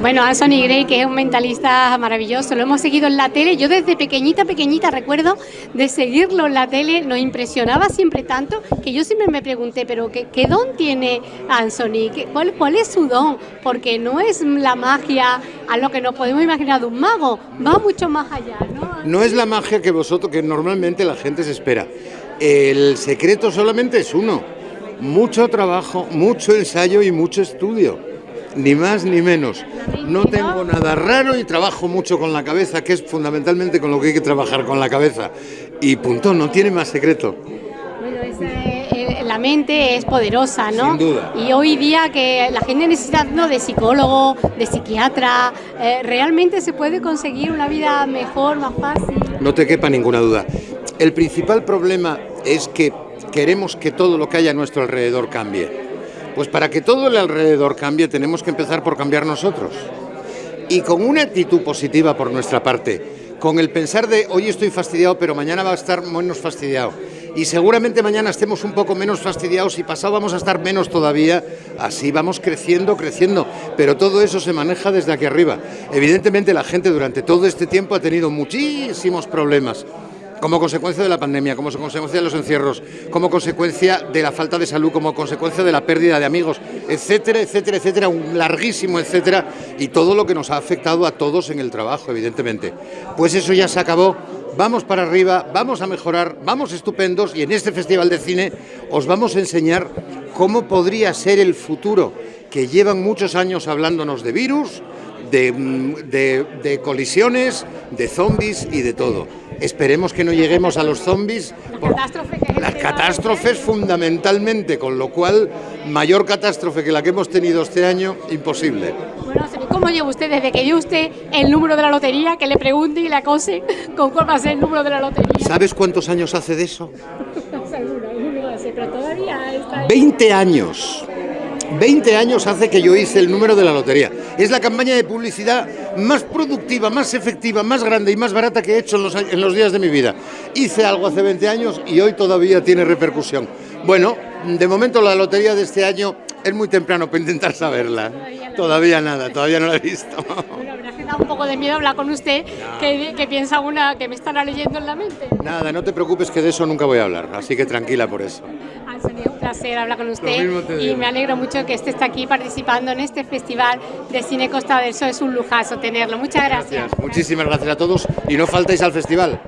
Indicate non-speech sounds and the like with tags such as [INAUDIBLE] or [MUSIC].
Bueno, Anthony Gray, que es un mentalista maravilloso, lo hemos seguido en la tele. Yo desde pequeñita, pequeñita recuerdo de seguirlo en la tele, nos impresionaba siempre tanto que yo siempre me pregunté, pero ¿qué, qué don tiene Anthony? ¿Qué, cuál, ¿Cuál es su don? Porque no es la magia a lo que nos podemos imaginar de un mago, va mucho más allá, ¿no? No es la magia que vosotros, que normalmente la gente se espera. El secreto solamente es uno, mucho trabajo, mucho ensayo y mucho estudio ni más ni menos. No tengo nada raro y trabajo mucho con la cabeza, que es fundamentalmente con lo que hay que trabajar con la cabeza. Y punto, no tiene más secreto. Bueno, ese, eh, la mente es poderosa, ¿no? Sin duda. Y hoy día que la gente necesita ¿no? de psicólogo, de psiquiatra, eh, ¿realmente se puede conseguir una vida mejor, más fácil? No te quepa ninguna duda. El principal problema es que queremos que todo lo que haya a nuestro alrededor cambie. Pues para que todo el alrededor cambie tenemos que empezar por cambiar nosotros. Y con una actitud positiva por nuestra parte, con el pensar de hoy estoy fastidiado pero mañana va a estar menos fastidiado. Y seguramente mañana estemos un poco menos fastidiados y pasado vamos a estar menos todavía, así vamos creciendo, creciendo, pero todo eso se maneja desde aquí arriba. Evidentemente la gente durante todo este tiempo ha tenido muchísimos problemas, como consecuencia de la pandemia, como consecuencia de los encierros, como consecuencia de la falta de salud, como consecuencia de la pérdida de amigos, etcétera, etcétera, etcétera, un larguísimo etcétera, y todo lo que nos ha afectado a todos en el trabajo, evidentemente. Pues eso ya se acabó, vamos para arriba, vamos a mejorar, vamos estupendos, y en este Festival de Cine os vamos a enseñar cómo podría ser el futuro, que llevan muchos años hablándonos de virus, de, de, de colisiones, de zombies y de todo. Esperemos que no lleguemos a los zombies. La catástrofe que Las catástrofes fundamentalmente, con lo cual mayor catástrofe que la que hemos tenido este año, imposible. Bueno, ¿cómo lleva usted desde que dio usted el número de la lotería, que le pregunte y le acose [LAUGHS] con cuál va a ser el número de la lotería? ¿Sabes cuántos años hace de eso? [LAUGHS] Seguro, pero todavía está... 20 años. 20 años hace que yo hice el número de la lotería. Es la campaña de publicidad más productiva, más efectiva, más grande y más barata que he hecho en los, en los días de mi vida. Hice algo hace 20 años y hoy todavía tiene repercusión. Bueno, de momento la lotería de este año es muy temprano para intentar saberla. Todavía, nada, todavía no la he visto. [LAUGHS] Da un poco de miedo hablar con usted, que, que, piensa una que me estará leyendo en la mente. Nada, no te preocupes que de eso nunca voy a hablar, así que tranquila por eso. Anthony, un placer hablar con usted y me alegro mucho que esté aquí participando en este Festival de Cine Costa del Sol. Es un lujazo tenerlo. Muchas gracias. gracias. Muchísimas gracias a todos y no faltéis al festival.